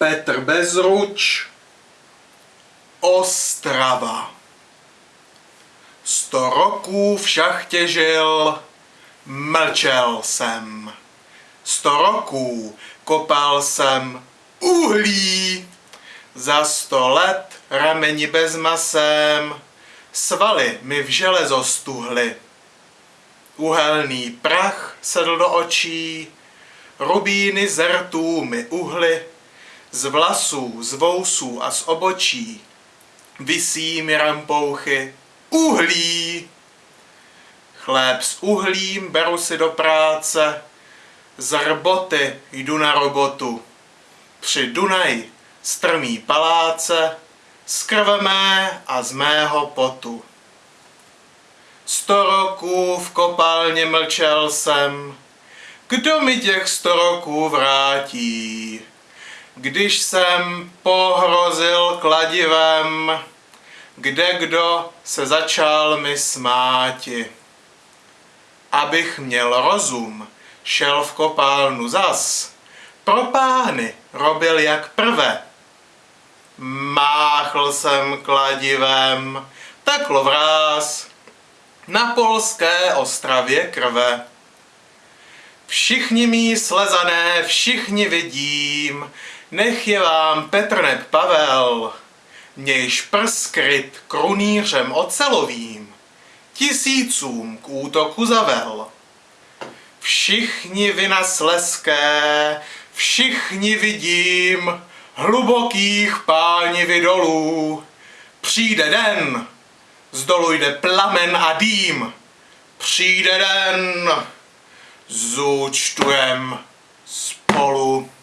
Petr Bezruč, Ostrava. Sto roků v šachtě žil, mlčel jsem. Sto roků kopal jsem uhlí, za sto let rameni bez masem, svaly mi v železo stuhly. Uhelný prach sedl do očí, rubíny z rtů mi uhly, z vlasů, z vousů a z obočí visí mi rampouchy uhlí. Chléb s uhlím beru si do práce, z rboty jdu na robotu. Při Dunaji strmý paláce, z krve mé a z mého potu. Sto roků v kopálně mlčel jsem, kdo mi těch sto roků vrátí? Když jsem pohrozil kladivem, kde kdo se začal mi smáti. Abych měl rozum, šel v kopálnu zas, pro pány robil jak prve. Máchl jsem kladivem, teklo vráz, na polské ostravě krve. Všichni mý slezané, všichni vidím, nech je vám Petrnek Pavel, nějž prs kryt krunýřem ocelovým, tisícům k útoku zavel. Všichni vina sleské, všichni vidím, hlubokých pánivy dolů. Přijde den, z dolu jde plamen a dým. Přijde den, zúčtujem spolu.